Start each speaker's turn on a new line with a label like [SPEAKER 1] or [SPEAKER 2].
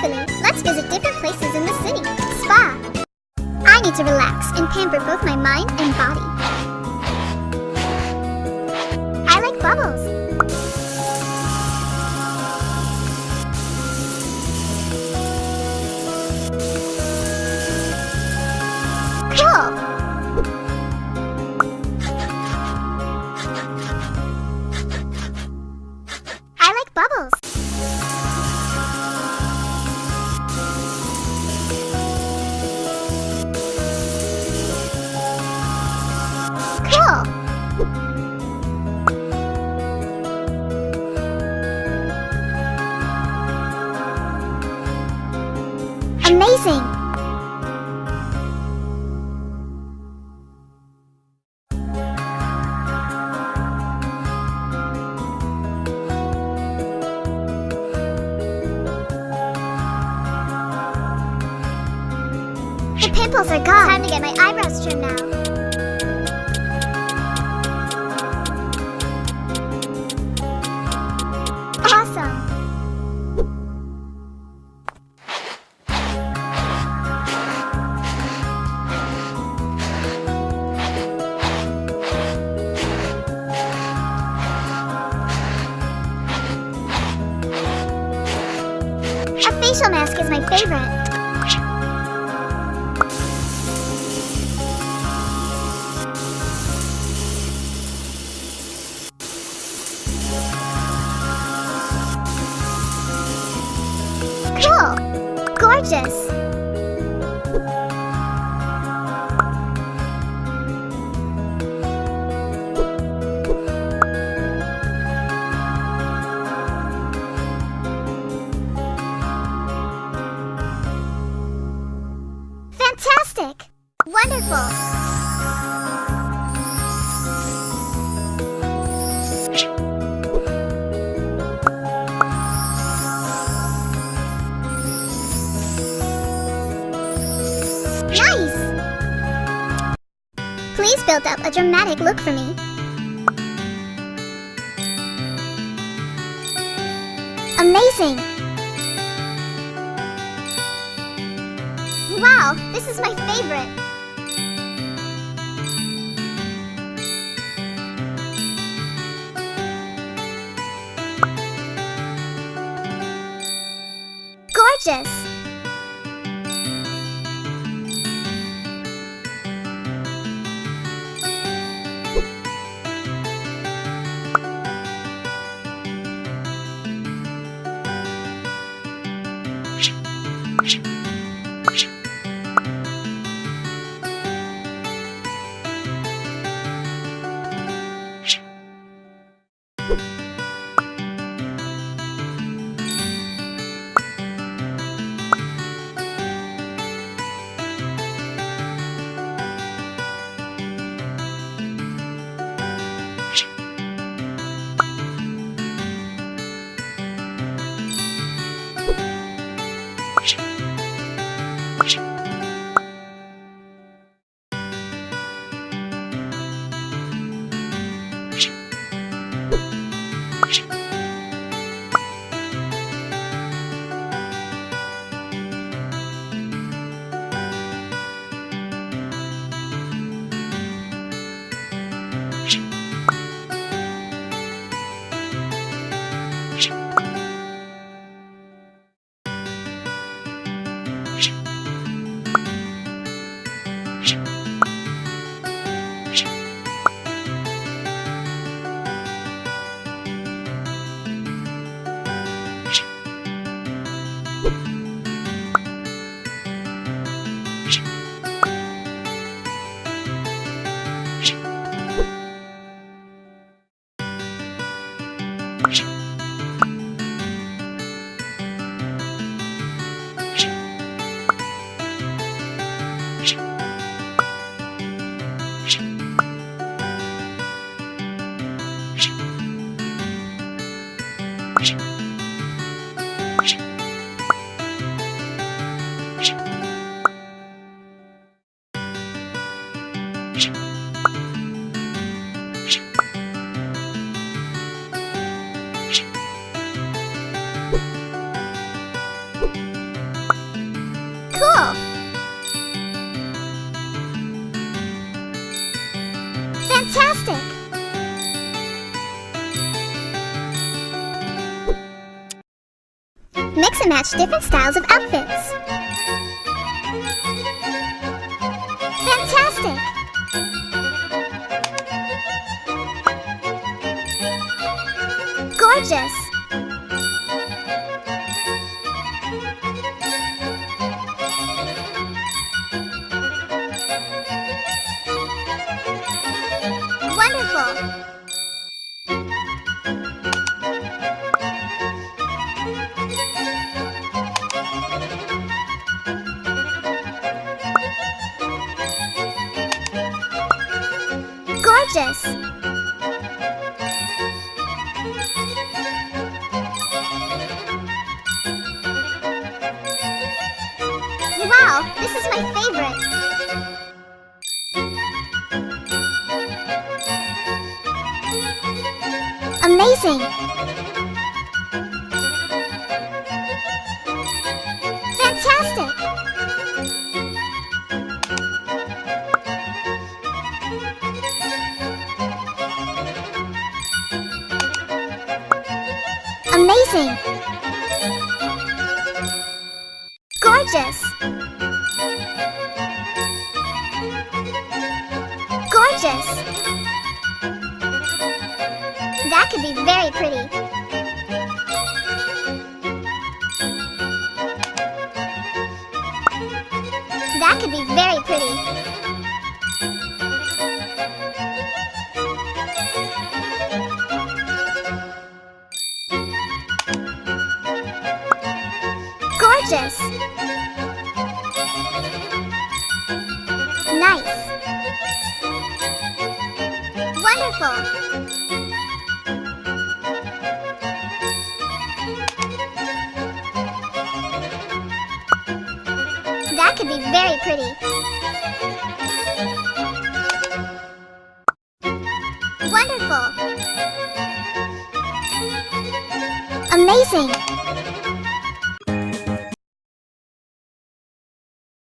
[SPEAKER 1] carefully. Let's visit different places in the city. Spa. I need to relax and pamper both my mind and body. I like bubbles. Amazing! The pimples are gone. Time to get my eyebrows trimmed now. Facial mask is my favorite. Cool! Gorgeous! Build up a dramatic look for me. Amazing! Wow, this is my favorite. Gorgeous! Mix and match different styles of outfits. Fantastic! Gorgeous! Gorgeous! Wow, this is my favorite. Amazing! Gorgeous! Gorgeous! That could be very pretty. That could be very pretty. Wonderful! That could be very pretty. Wonderful! Amazing!